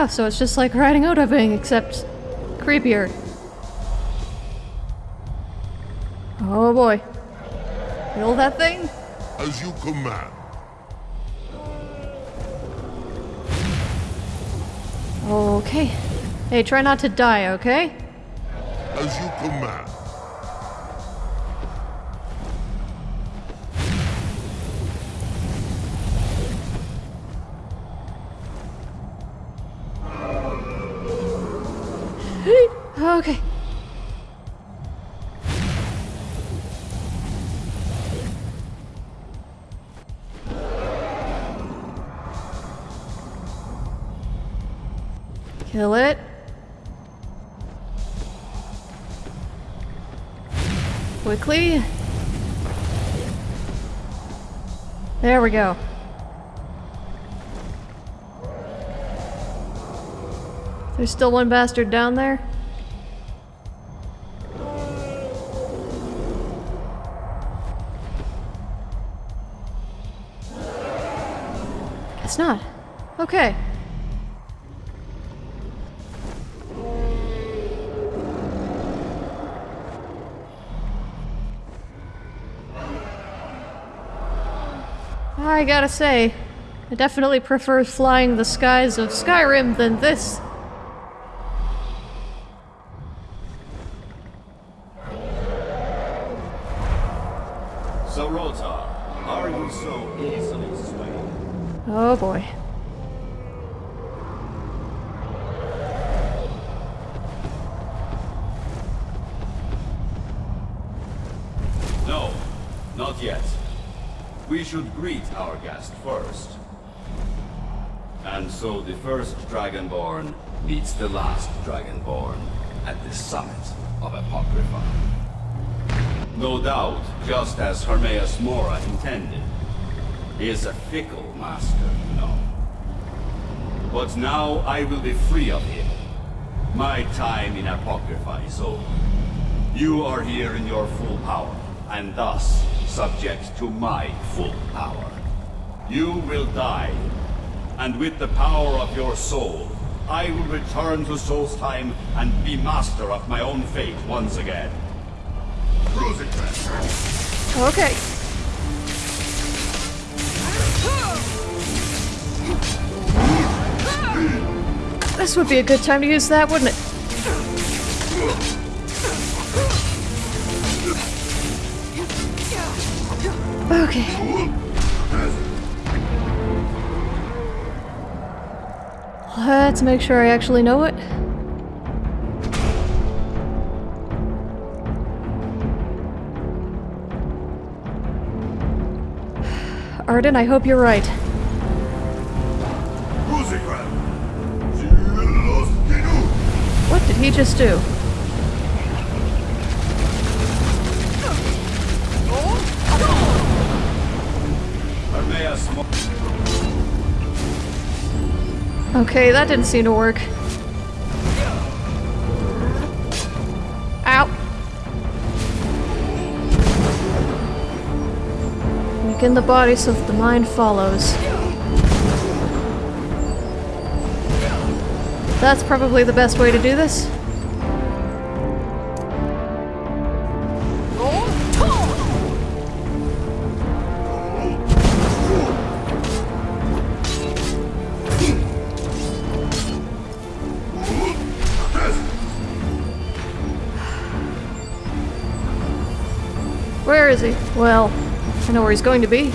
Ah, so it's just like riding Odahviing, except creepier. Oh boy. Kill that thing? As you command. Okay. Hey, try not to die, okay? As you command. Quickly. There we go. There's still one bastard down there? Guess not. Okay. I gotta say, I definitely prefer flying the skies of Skyrim than this. Sahrotaar, are you so easily swayed? Oh boy. No, not yet. We should greet our guest first. And so the first Dragonborn meets the last Dragonborn at the summit of Apocrypha. No doubt, just as Hermaeus Mora intended. He is a fickle master, you know. But now I will be free of him. My time in Apocrypha is over. You are here in your full power, and thus subject to my full power. You will die, and with the power of your soul, I will return to Solstheim and be master of my own fate once again. Okay. This would be a good time to use that, wouldn't it? Okay. Let's make sure I actually know it. Arden, I hope you're right. What did he just do? Okay, that didn't seem to work. Ow. Weaken the body so that the mind follows. That's probably the best way to do this. Where is he? Well, I know where he's going to be.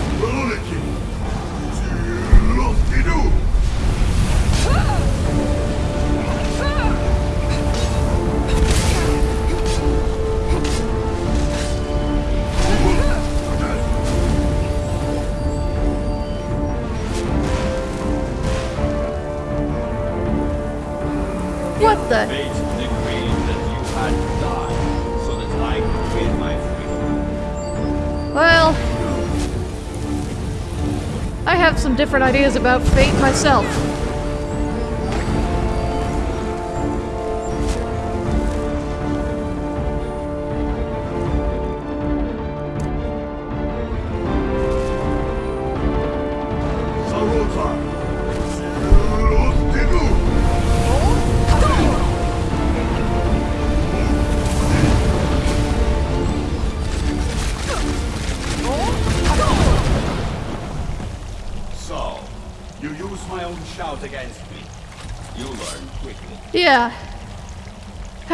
Different ideas about fate myself.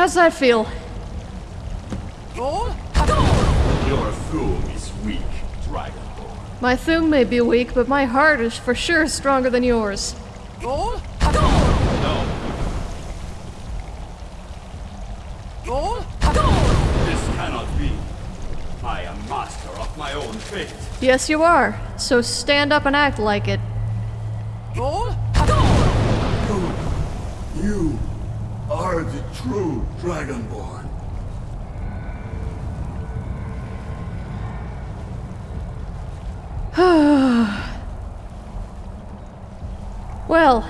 How's that feel? Your Thu'um is weak, Dragonborn. My thumb may be weak, but my heart is for sure stronger than yours. No. This cannot be. I am master of my own fate. Yes, you are. So stand up and act like it. True Dragonborn. Well,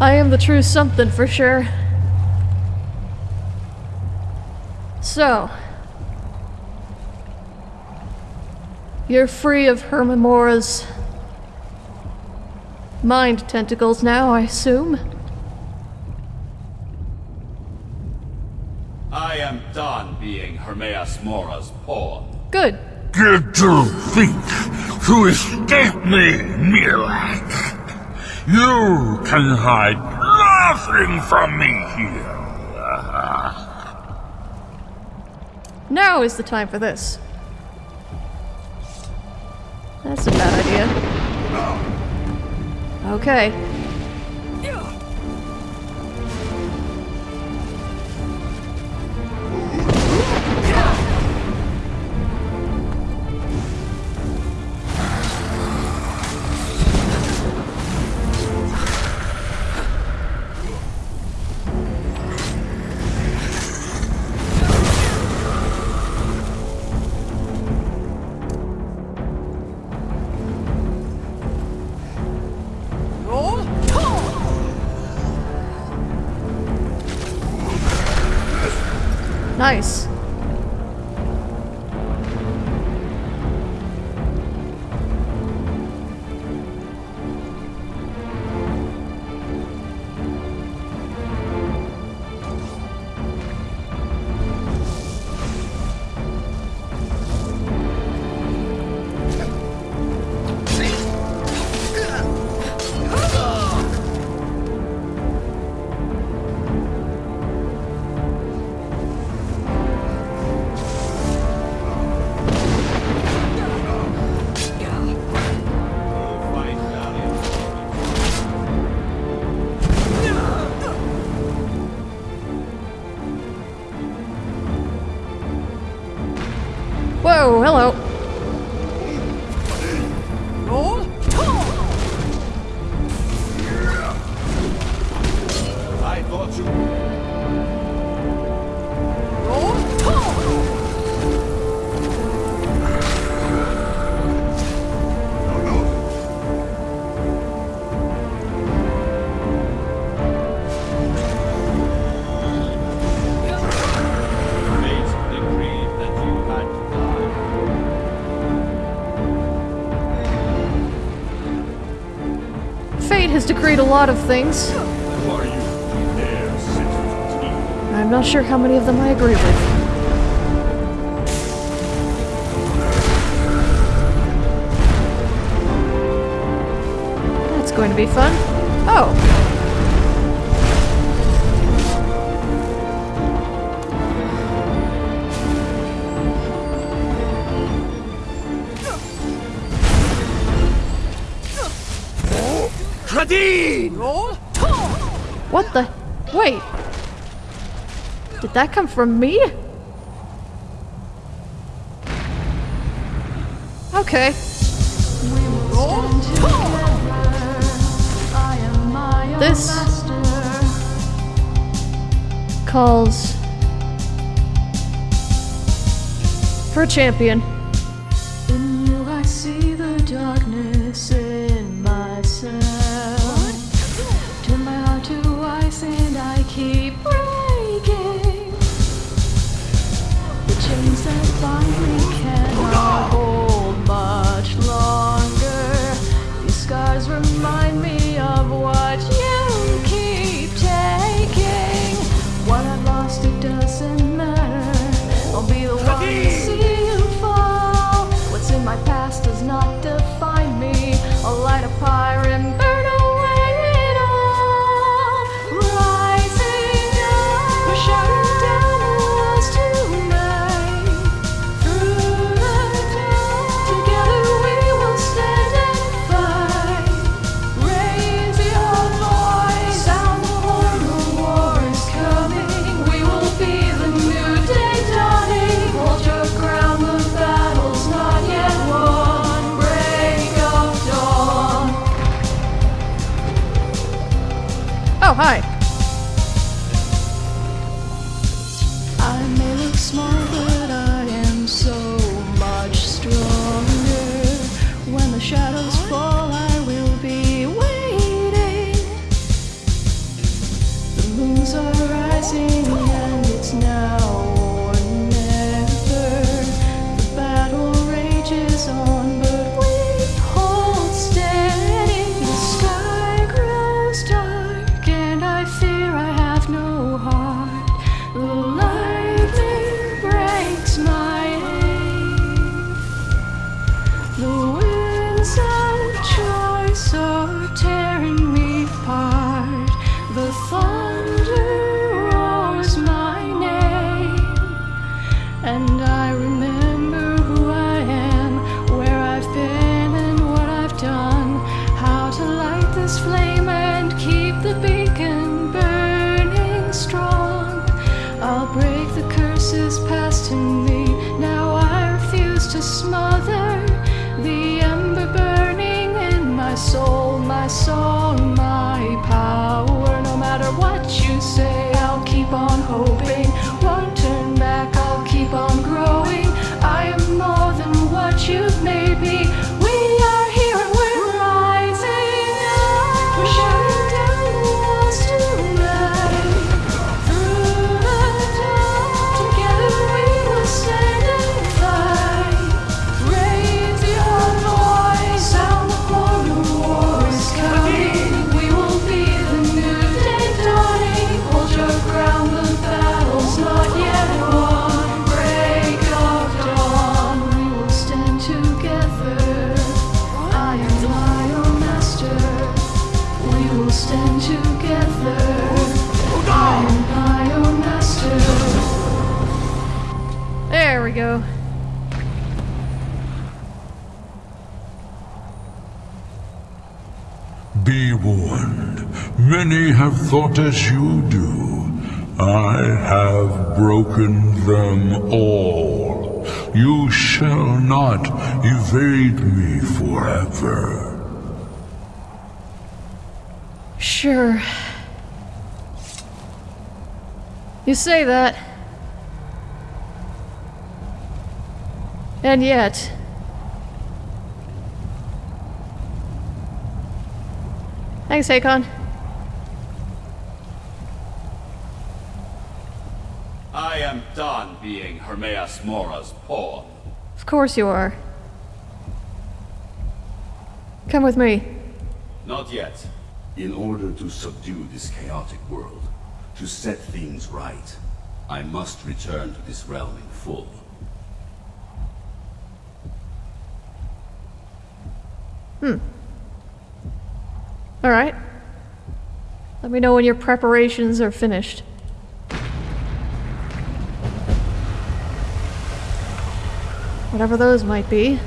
I am the true something for sure. So, you're free of Hermaeus Mora's mind tentacles now, I assume? I am done being Hermaeus Mora's pawn. Good. Did you think to escape me, Mirak? You can hide nothing from me here. Now is the time for this. That's a bad idea. Okay. Nice. Has decreed a lot of things. I'm not sure how many of them I agree with. That's going to be fun. Oh. What the? Wait. Did that come from me? Okay. This calls for a champion. Keep breaking. The chains that bind me Be warned. Many have thought as you do. I have broken them all. You shall not evade me forever. Sure. You say that. And yet, Thanks, Akon. I am done being Hermaeus Mora's pawn. Of course you are. Come with me. Not yet. In order to subdue this chaotic world, to set things right, I must return to this realm in full. Hmm. All right. Let me know when your preparations are finished. Whatever those might be.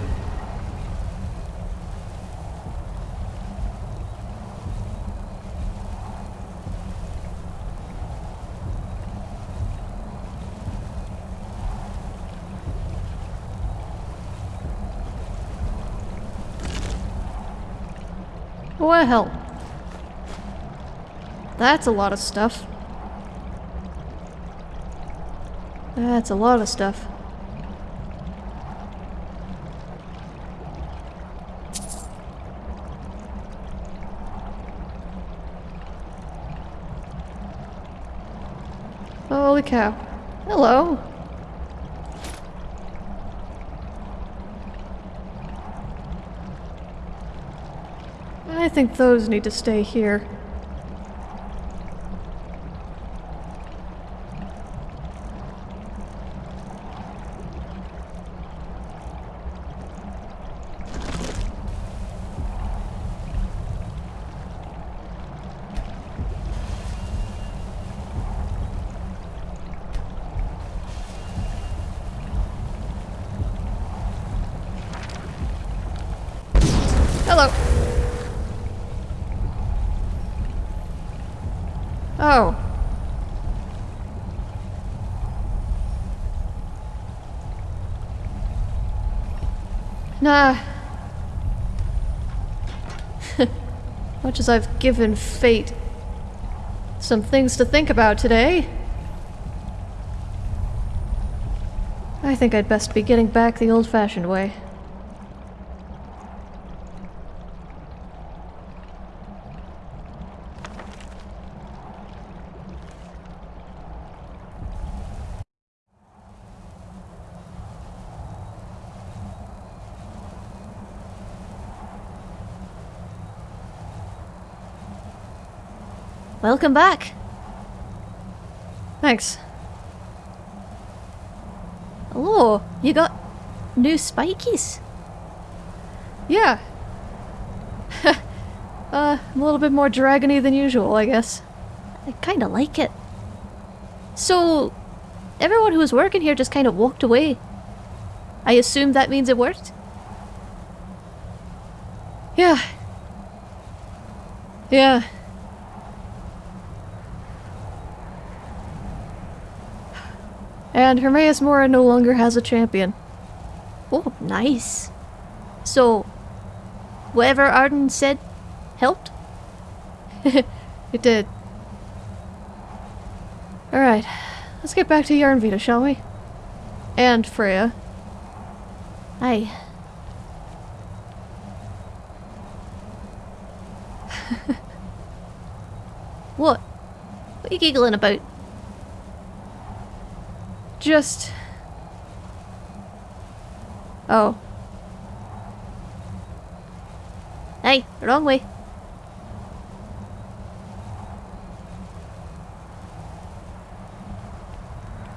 Well. That's a lot of stuff. That's a lot of stuff. Holy cow. Hello. think those need to stay here. Nah. Much as I've given fate some things to think about today, I think I'd best be getting back the old-fashioned way. Welcome back. Thanks. Hello, you got new spikies? Yeah. uh, I'm a little bit more dragony than usual, I guess. I kinda like it. So, everyone who was working here just kind of walked away. I assume that means it worked? Yeah. Yeah. And Hermaeus Mora no longer has a champion. Oh, nice. So, whatever Arden said helped? it did. Alright, let's get back to Yarnvita, shall we? And Frea. Aye. what? What are you giggling about? Just... Oh. Hey, wrong way.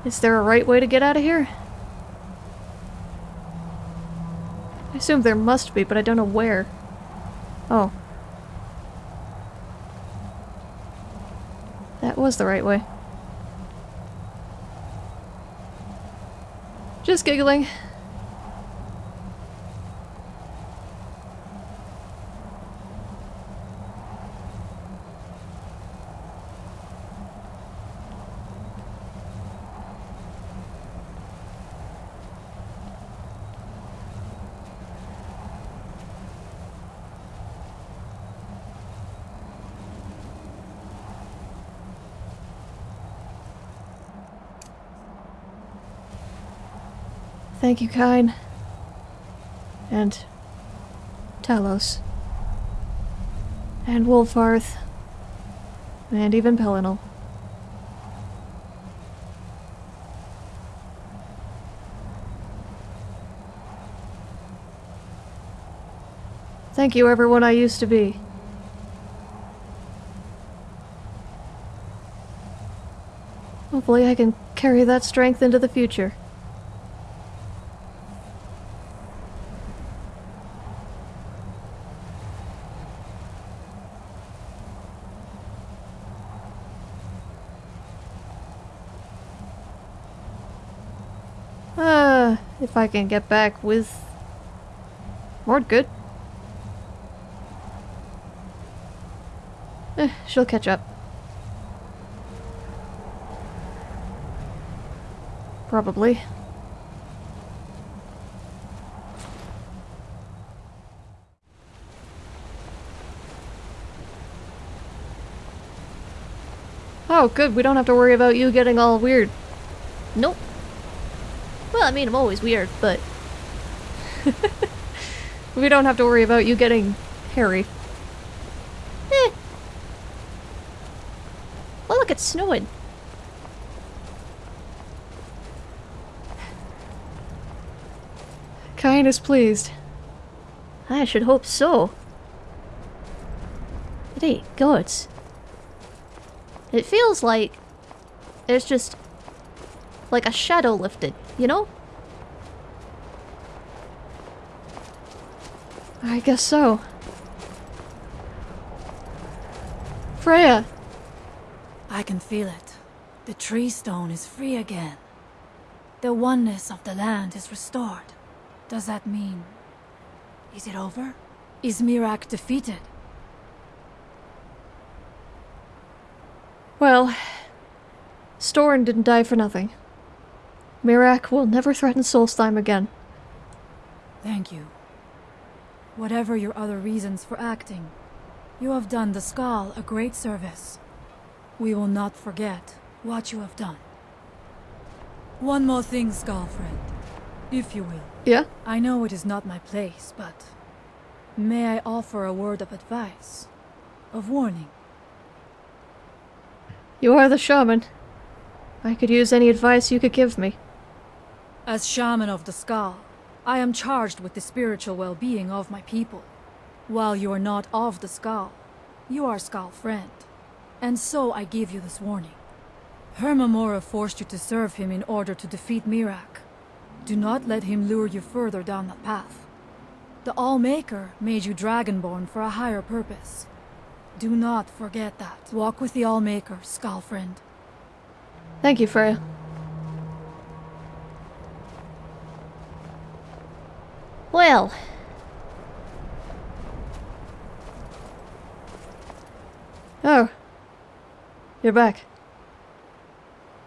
Is there a right way to get out of here? I assume there must be, but I don't know where. Oh. That was the right way. Just giggling. Thank you, Kyne. And Talos. And Wulfharth. And even Pelinal. Thank you, everyone I used to be. Hopefully I can carry that strength into the future. Uh, if I can get back with more good. Eh, she'll catch up. Probably. Oh, good. We don't have to worry about you getting all weird. Nope. Well, I mean, I'm always weird, but... we don't have to worry about you getting hairy. Eh. Well, look, it's snowing. Kyne is pleased. I should hope so. It ain't gods. It feels like there's just like a shadow lifted, you know? I guess so. Frea! I can feel it. The tree stone is free again. The oneness of the land is restored. Does that mean... Is it over? Is Mirak defeated? Well, Storn didn't die for nothing. Mirak will never threaten Solstheim again. Thank you. Whatever your other reasons for acting, you have done the Skaal a great service. We will not forget what you have done. One more thing, Skaal friend, if you will. Yeah? I know it is not my place, but may I offer a word of advice, of warning? You are the shaman. I could use any advice you could give me. As shaman of the Skaal, I am charged with the spiritual well-being of my people. While you are not of the Skaal, you are Skaal friend, and so I give you this warning. Hermaeus Mora forced you to serve him in order to defeat Mirak. Do not let him lure you further down that path. The Allmaker made you Dragonborn for a higher purpose. Do not forget that. Walk with the Allmaker, Skaal friend. Thank you, Frea. Well. Oh. You're back.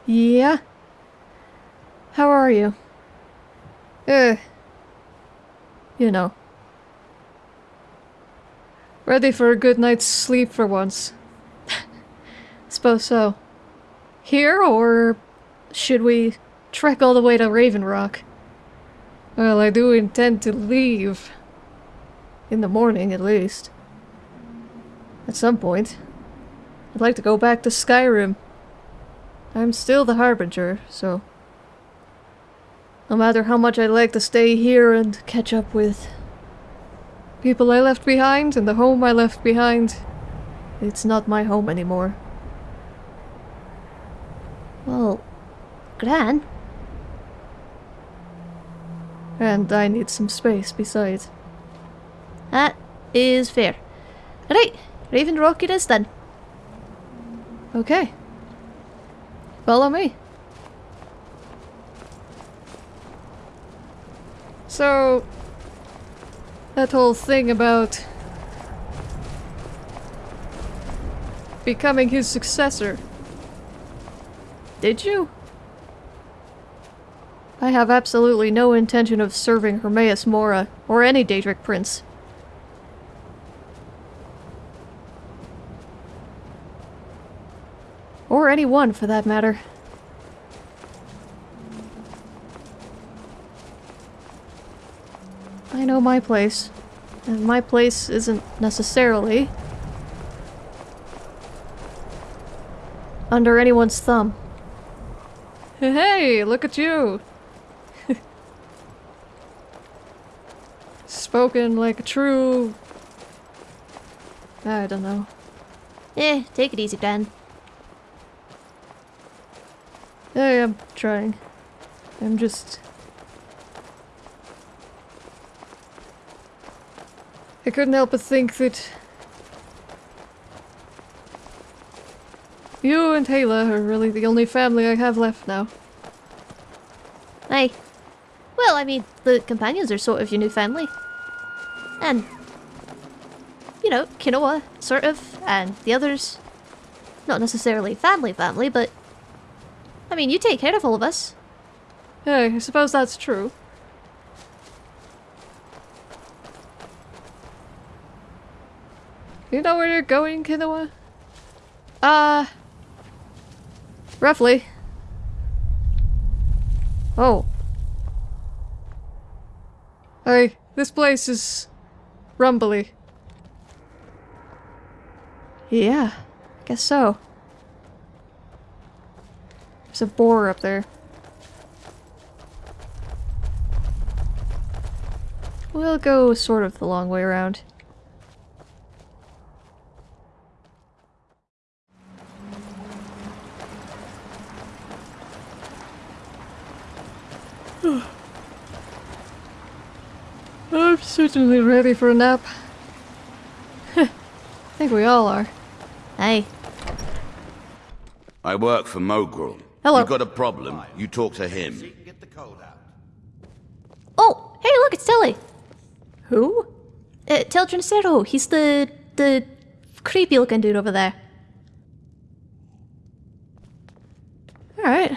Yeah? How are you? Uh. You know. Ready for a good night's sleep for once. Suppose so. Here, or should we trek all the way to Raven Rock? Well, I do intend to leave. In the morning, at least. At some point. I'd like to go back to Skyrim. I'm still the Harbinger, so... No matter how much I'd like to stay here and catch up with people I left behind and the home I left behind, it's not my home anymore. Well, Gran, And I need some space besides. that is fair. Right, Raven Rock it is then. Okay. Follow me. So, that whole thing about becoming his successor. Did you? I have absolutely no intention of serving Hermaeus Mora or any Daedric prince. Or anyone, for that matter. I know my place. And my place isn't necessarily... under anyone's thumb. Hey, look at you! Spoken like a true... I don't know. Eh, take it easy, Gran. I am trying. I'm just... I couldn't help but think that... You and Hayla are really the only family I have left now. Aye. Well, I mean, the companions are sort of your new family. And, you know, Kinoa, sort of, and the others. Not necessarily family family, but... I mean, you take care of all of us. Yeah, I suppose that's true. You know where you're going, Kinoa? Uh... Roughly. Oh. Hey, this place is... rumbly. Yeah, I guess so. There's a boar up there. We'll go sort of the long way around. I'm certainly ready for a nap. I think we all are. Hey. I work for Mogrul. Hello. You got a problem, you talk to him. Oh, hey, look, it's Tilly. Who? Uh, Teldryn Sero. He's the... the creepy looking dude over there. Alright.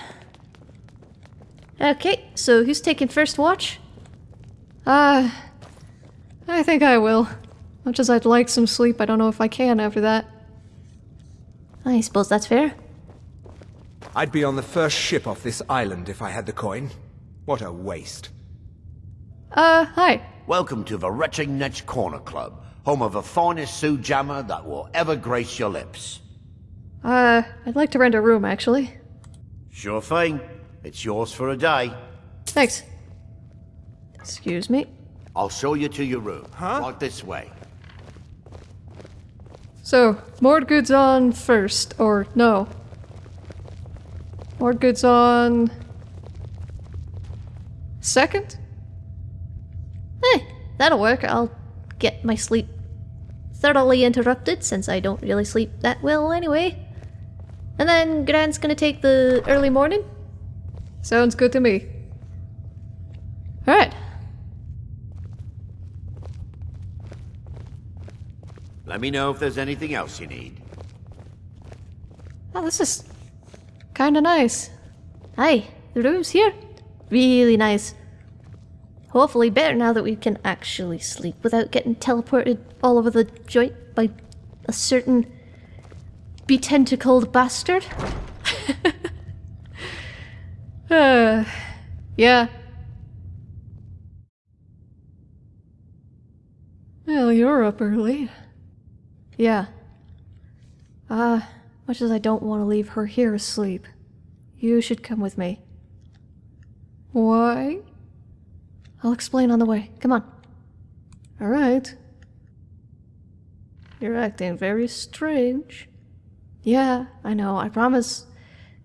Okay, so who's taking first watch? Uh, I think I will. Much as I'd like some sleep, I don't know if I can after that. I suppose that's fair. I'd be on the first ship off this island if I had the coin. What a waste. Uh, hi. Welcome to the Retching Netch Corner Club, home of the finest Sujamma that will ever grace your lips. Uh, I'd like to rent a room, actually. Sure thing. It's yours for a day. Thanks. Excuse me. I'll show you to your room. Huh? Walk this way. So, Mordgood's on first, or no. Mordgood's on... Second? Hey, that'll work. I'll get my sleep thoroughly interrupted since I don't really sleep that well anyway. And then Grant's gonna take the early morning? Sounds good to me. Alright. Let me know if there's anything else you need. Oh, this is kinda nice. Hey, the room's here. Really nice. Hopefully better now that we can actually sleep without getting teleported all over the joint by a certain betentacled bastard. uh, yeah. Well, you're up early. Yeah. Uh, much as I don't want to leave her here asleep, you should come with me. Why? I'll explain on the way. Come on. Alright. You're acting very strange. Yeah, I know, I promise.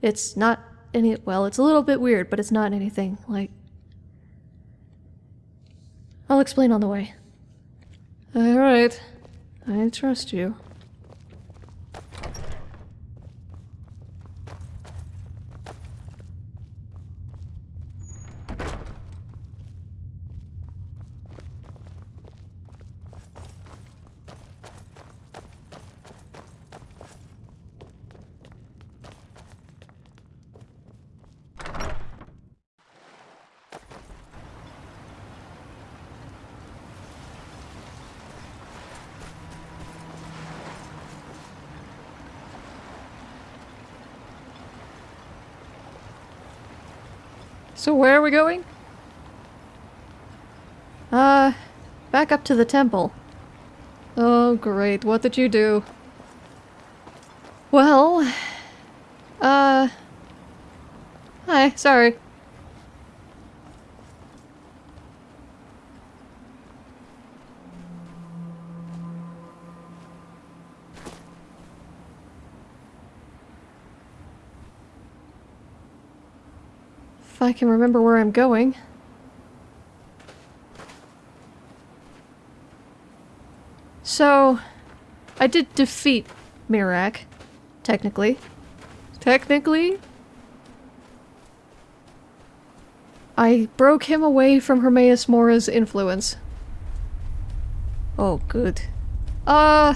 It's not any- well, it's a little bit weird, but it's not anything, like... I'll explain on the way. Alright. I trust you. So where are we going? Uh, back up to the temple. Oh great, what did you do? Well... Uh... Hi, sorry. I can remember where I'm going. So, I did defeat Mirak, technically. Technically? I broke him away from Hermaeus Mora's influence. Oh, good. Uh,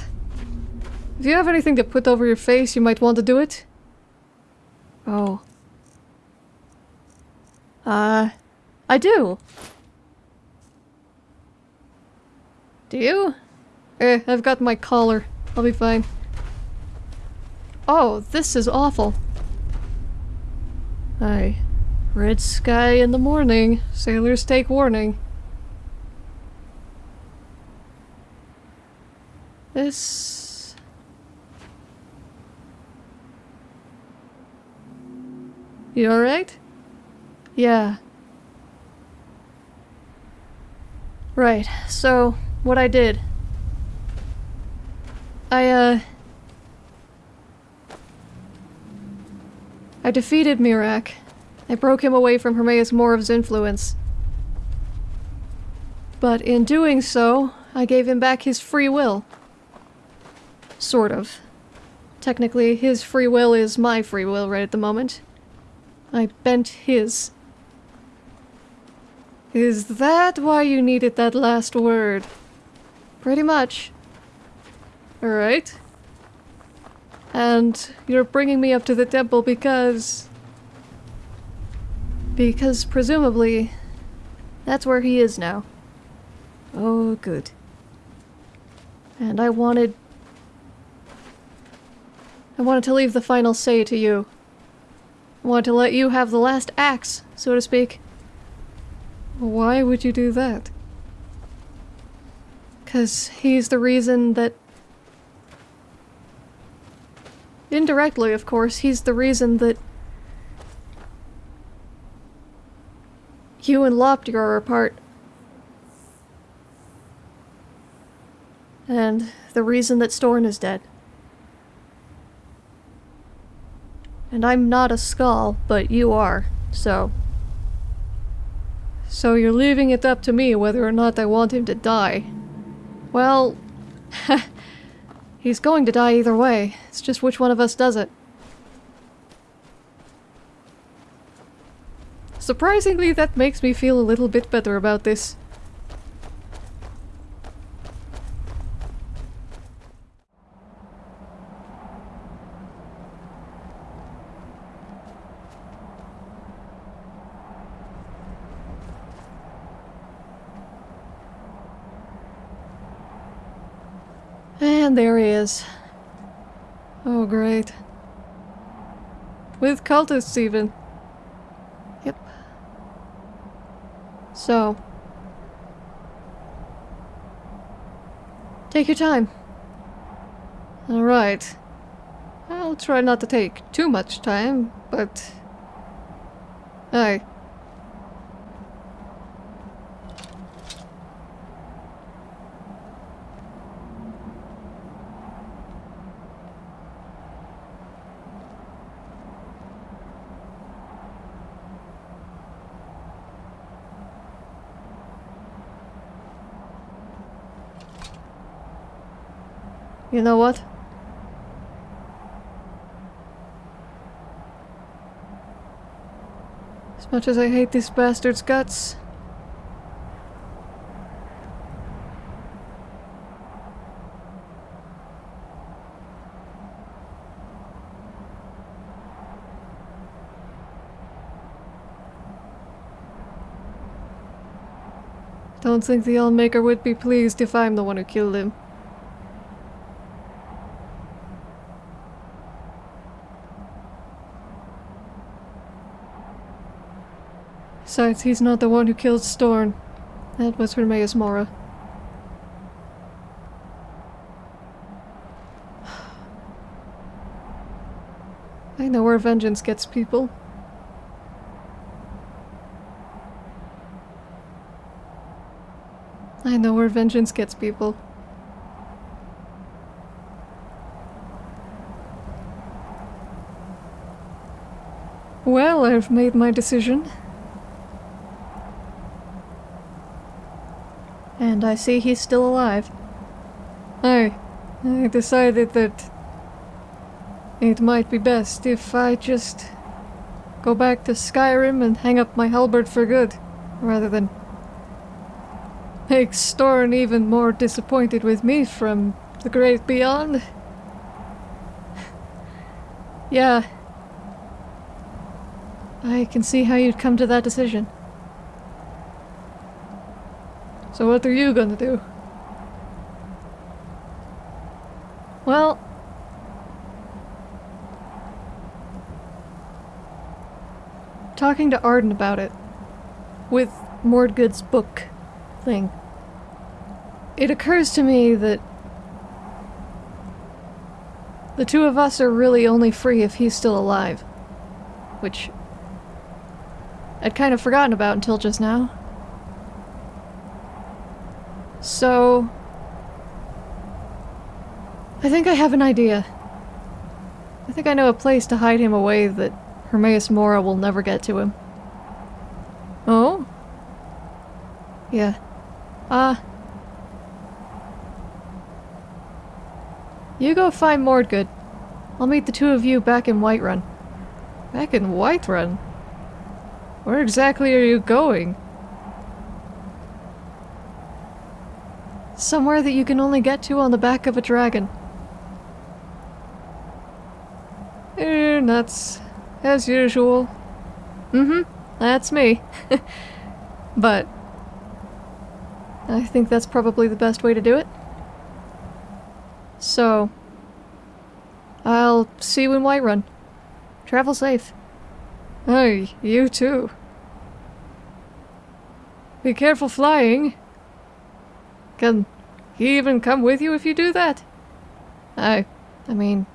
if you have anything to put over your face, you might want to do it. Oh. Uh, I do. Do you? Eh, I've got my collar. I'll be fine. Oh, this is awful. Aye. Red sky in the morning. Sailors take warning. This... You alright? Yeah. Right, so, what I did. I, uh... I defeated Miraak. I broke him away from Hermaeus Mora's influence. But in doing so, I gave him back his free will. Sort of. Technically, his free will is my free will right at the moment. I bent his. Is that why you needed that last word? Pretty much. Alright. And you're bringing me up to the temple because... Because presumably, that's where he is now. Oh, good. And I wanted... I wanted to leave the final say to you. I wanted to let you have the last axe, so to speak. Why would you do that? Because he's the reason that. Indirectly, of course, he's the reason that. You and Lopter are apart. And the reason that Storn is dead. And I'm not a Skaal, but you are, so. So you're leaving it up to me whether or not I want him to die. Well, he's going to die either way. It's just which one of us does it. Surprisingly, that makes me feel a little bit better about this. And there he is. Oh, great. With cultists, even. Yep. So. Take your time. Alright. I'll try not to take too much time, but... Aye. You know what? As much as I hate this bastard's guts, Don't think the Allmaker would be pleased if I'm the one who killed him. Besides, he's not the one who killed Storn. That was Hermaeus Mora. I know where vengeance gets people. I know where vengeance gets people. Well, I've made my decision. And I see he's still alive. I... I decided that... It might be best if I just... Go back to Skyrim and hang up my halberd for good, rather than... Make Storn even more disappointed with me from the great beyond. yeah. I can see how you'd come to that decision. So what are you gonna do? Well... Talking to Arden about it. With Mordgood's book thing. It occurs to me that the two of us are really only free if he's still alive. Which I'd kind of forgotten about until just now. So... I think I have an idea. I think I know a place to hide him away that Hermaeus Mora will never get to him. Oh? Yeah. Ah. Uh, you go find Mordgood. I'll meet the two of you back in Whiterun. Back in Whiterun? Where exactly are you going? Somewhere that you can only get to on the back of a dragon. Eh, nuts. As usual. Mm-hmm. That's me. but... I think that's probably the best way to do it. So... I'll see you in Whiterun. Travel safe. Hey, you too. Be careful flying. Can he even come with you if you do that? I, I mean,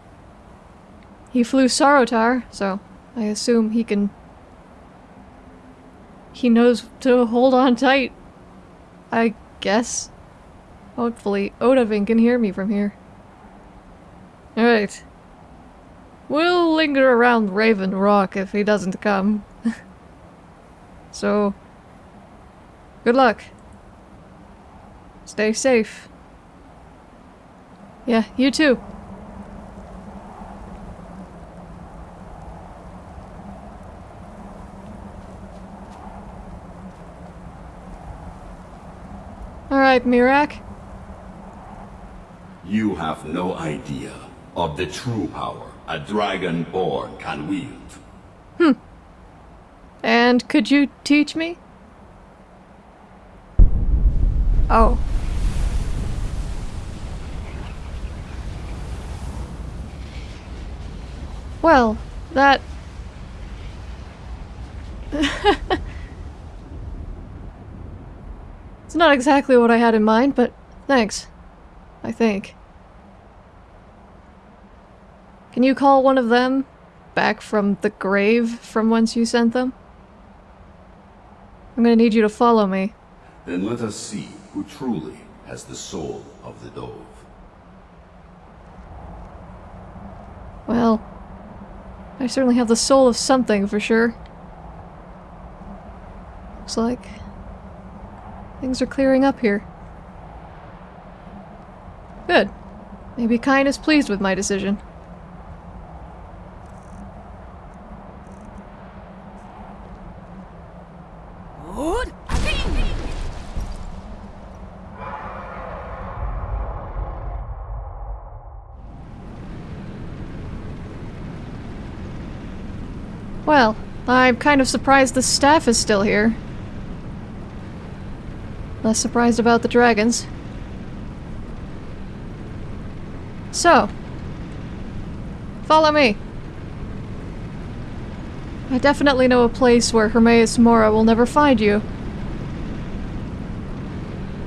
he flew Sahrotaar, so I assume he can. He knows to hold on tight. I guess. Hopefully, Odahviing can hear me from here. Alright. We'll linger around Raven Rock if he doesn't come. so, good luck. Stay safe. Yeah, you too. Alright, Miraak. You have no idea of the true power a Dragonborn can wield. Hmm. And could you teach me? Oh. Well, that... it's not exactly what I had in mind, but thanks. I think. Can you call one of them back from the grave from whence you sent them? I'm gonna need you to follow me. Then let us see who truly has the soul of the dove. Well, I certainly have the soul of something for sure. Looks like things are clearing up here. Good. Maybe Kyne is pleased with my decision. Well, I'm kind of surprised the staff is still here. Less surprised about the dragons. So, follow me. I definitely know a place where Hermaeus Mora will never find you.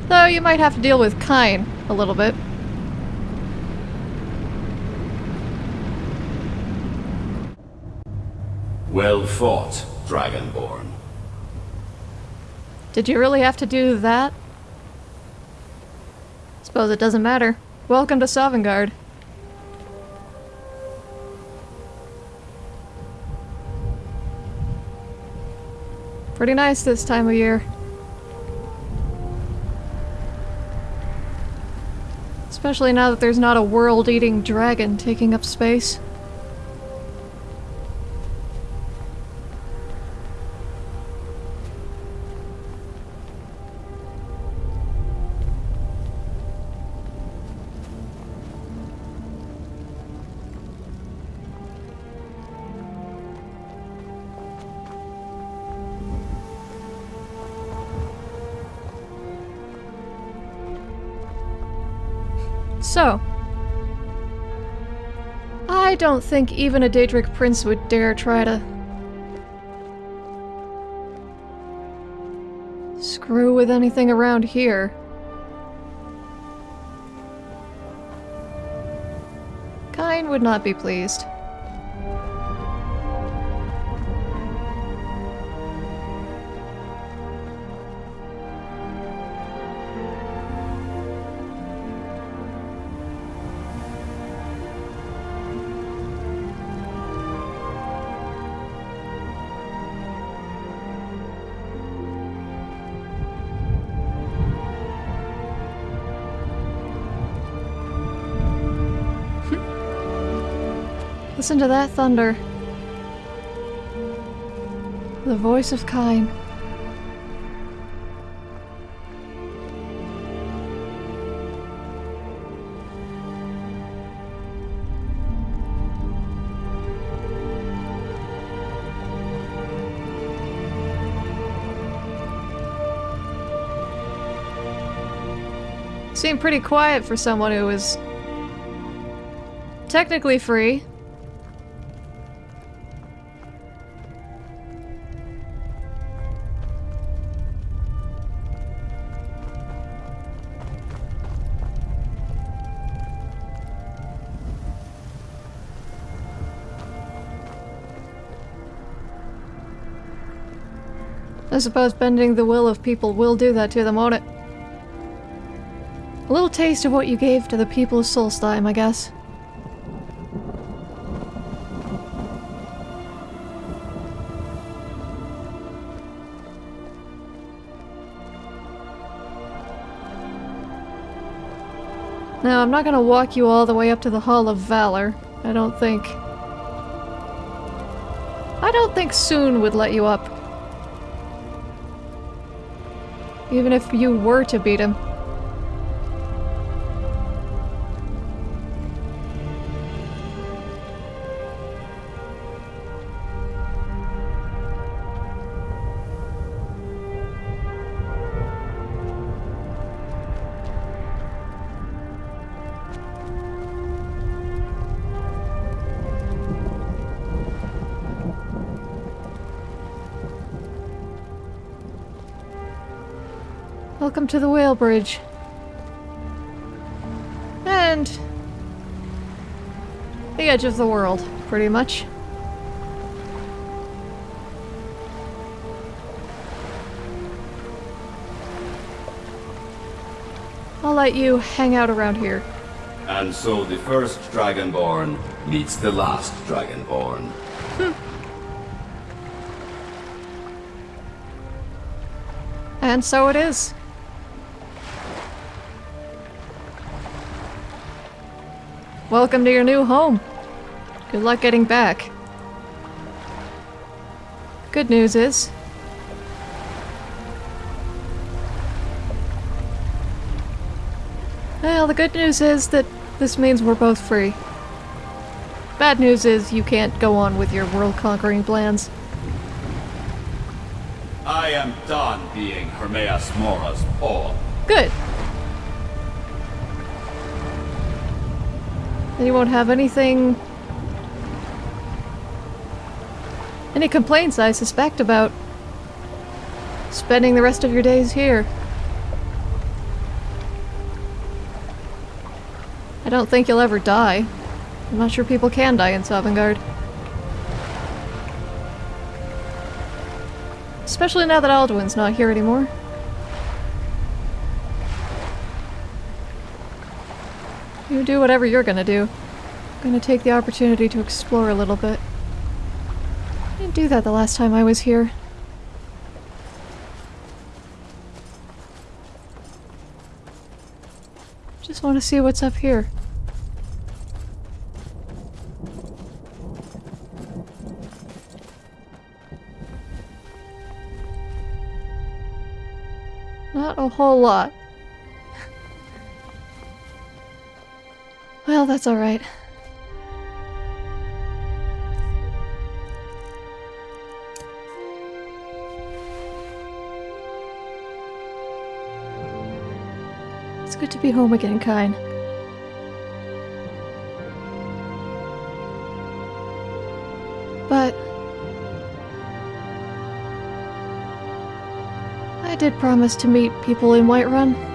Though you might have to deal with Kyne a little bit. Well fought, Dragonborn. Did you really have to do that? Suppose it doesn't matter. Welcome to Sovngarde. Pretty nice this time of year. Especially now that there's not a world-eating dragon taking up space. So. I don't think even a Daedric prince would dare try to... screw with anything around here. Kyne would not be pleased. Listen to that thunder. The voice of Kyne. Seemed pretty quiet for someone who was technically free. I suppose bending the will of people will do that to them, won't it? A little taste of what you gave to the people of Solstheim, I guess. Now, I'm not gonna walk you all the way up to the Hall of Valor. I don't think. I don't think Tsun would let you up. Even if you were to beat him. Welcome to the Whale Bridge. And... the edge of the world, pretty much. I'll let you hang out around here. And so the first Dragonborn meets the last Dragonborn. Hmm. And so it is. Welcome to your new home. Good luck getting back. Good news is... Well, the good news is that this means we're both free. Bad news is you can't go on with your world-conquering plans. I am done being Hermaeus Mora's pawn. Good. You won't have anything... Any complaints, I suspect, about spending the rest of your days here. I don't think you'll ever die. I'm not sure people can die in Sovngarde. Especially now that Alduin's not here anymore. You do whatever you're gonna do. I'm gonna take the opportunity to explore a little bit. I didn't do that the last time I was here. Just want to see what's up here. Not a whole lot. That's alright. It's good to be home again, Kyne. But... I did promise to meet people in Whiterun.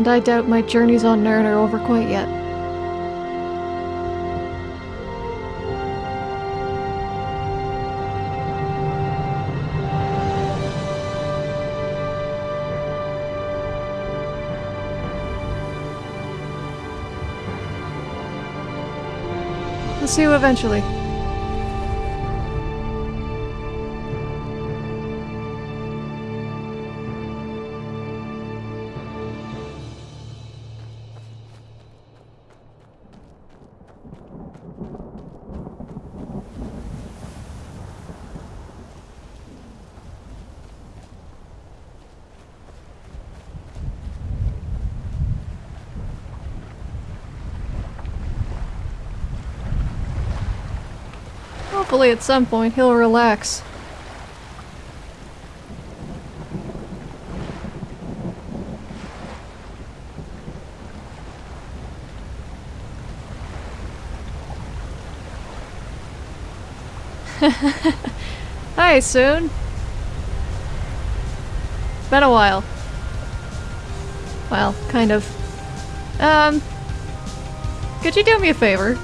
And I doubt my journeys on Nirn are over quite yet. I'll see you eventually. Surely at some point he'll relax. Hi, Tsun. Been a while. Well, kind of. Um, could you do me a favor?